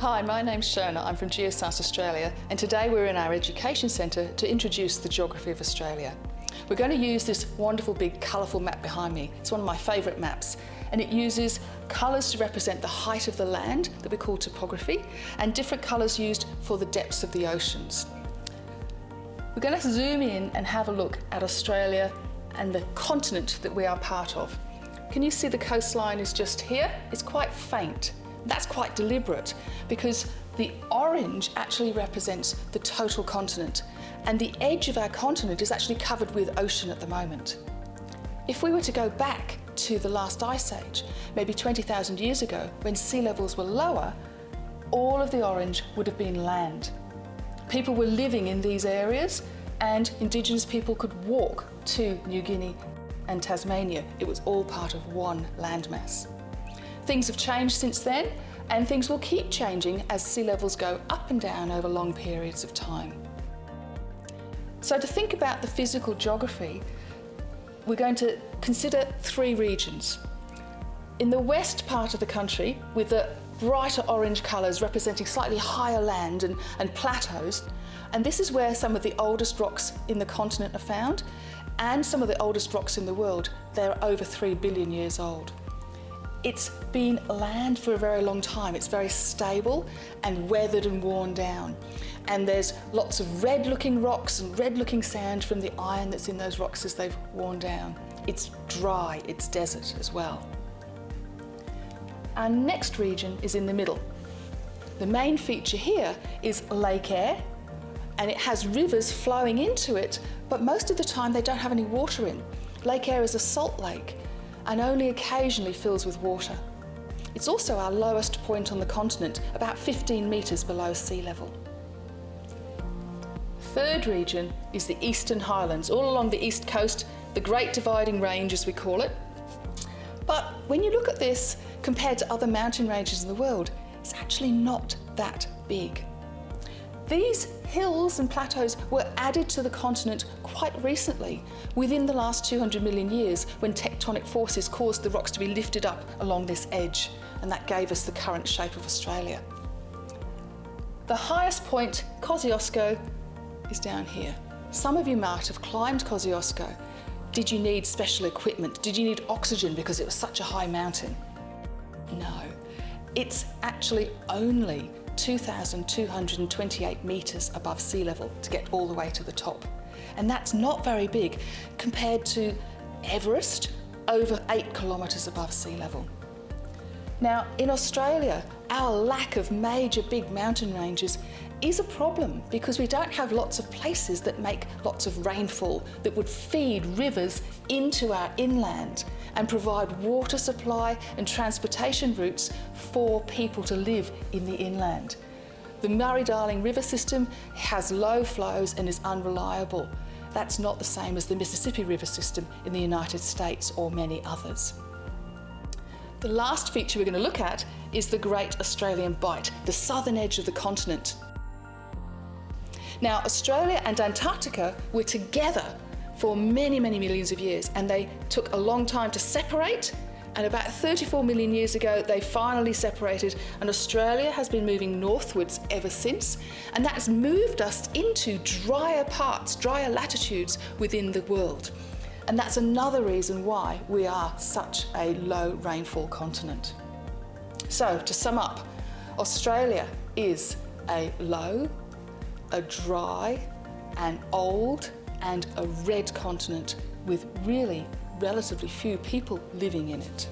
Hi, my name's Shona. I'm from Geoscience Australia and today we're in our education centre to introduce the geography of Australia. We're going to use this wonderful big colourful map behind me. It's one of my favourite maps and it uses colours to represent the height of the land that we call topography and different colours used for the depths of the oceans. We're going to zoom in and have a look at Australia and the continent that we are part of. Can you see the coastline is just here? It's quite faint that's quite deliberate because the orange actually represents the total continent and the edge of our continent is actually covered with ocean at the moment. If we were to go back to the last ice age, maybe 20,000 years ago, when sea levels were lower, all of the orange would have been land. People were living in these areas and indigenous people could walk to New Guinea and Tasmania. It was all part of one landmass. Things have changed since then and things will keep changing as sea levels go up and down over long periods of time. So to think about the physical geography, we're going to consider three regions. In the west part of the country, with the brighter orange colours representing slightly higher land and, and plateaus, and this is where some of the oldest rocks in the continent are found, and some of the oldest rocks in the world. They're over 3 billion years old. It's been land for a very long time. It's very stable and weathered and worn down. And there's lots of red looking rocks and red looking sand from the iron that's in those rocks as they've worn down. It's dry, it's desert as well. Our next region is in the middle. The main feature here is Lake Eyre and it has rivers flowing into it, but most of the time they don't have any water in. Lake Eyre is a salt lake and only occasionally fills with water. It's also our lowest point on the continent, about 15 metres below sea level. Third region is the Eastern Highlands, all along the east coast, the Great Dividing Range as we call it. But when you look at this compared to other mountain ranges in the world, it's actually not that big. These hills and plateaus were added to the continent quite recently, within the last 200 million years, when tectonic forces caused the rocks to be lifted up along this edge, and that gave us the current shape of Australia. The highest point, Kosciuszko, is down here. Some of you might have climbed Kosciuszko. Did you need special equipment? Did you need oxygen because it was such a high mountain? No, it's actually only 2,228 metres above sea level to get all the way to the top. And that's not very big compared to Everest, over eight kilometres above sea level. Now, in Australia, our lack of major big mountain ranges is a problem because we don't have lots of places that make lots of rainfall that would feed rivers into our inland and provide water supply and transportation routes for people to live in the inland. The Murray-Darling River system has low flows and is unreliable. That's not the same as the Mississippi River system in the United States or many others. The last feature we're going to look at is the Great Australian Bight, the southern edge of the continent. Now, Australia and Antarctica were together for many, many millions of years, and they took a long time to separate. And about 34 million years ago, they finally separated, and Australia has been moving northwards ever since. And that's moved us into drier parts, drier latitudes within the world. And that's another reason why we are such a low rainfall continent. So to sum up, Australia is a low, a dry, an old and a red continent with really relatively few people living in it.